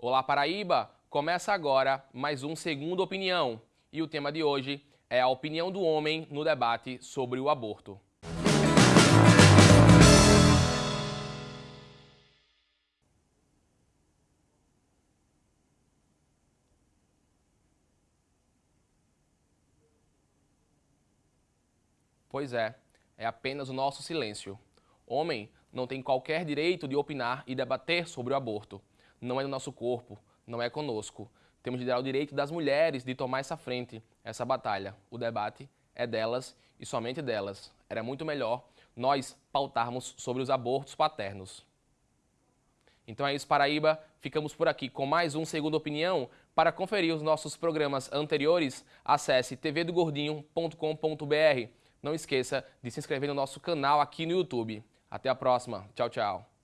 Olá Paraíba! Começa agora mais um Segundo Opinião e o tema de hoje é a opinião do homem no debate sobre o aborto. Pois é, é apenas o nosso silêncio. Homem não tem qualquer direito de opinar e debater sobre o aborto. Não é no nosso corpo, não é conosco. Temos de dar o direito das mulheres de tomar essa frente, essa batalha. O debate é delas e somente delas. Era muito melhor nós pautarmos sobre os abortos paternos. Então é isso, Paraíba. Ficamos por aqui com mais um Segundo Opinião. Para conferir os nossos programas anteriores, acesse tvdogordinho.com.br. Não esqueça de se inscrever no nosso canal aqui no YouTube. Até a próxima. Tchau, tchau.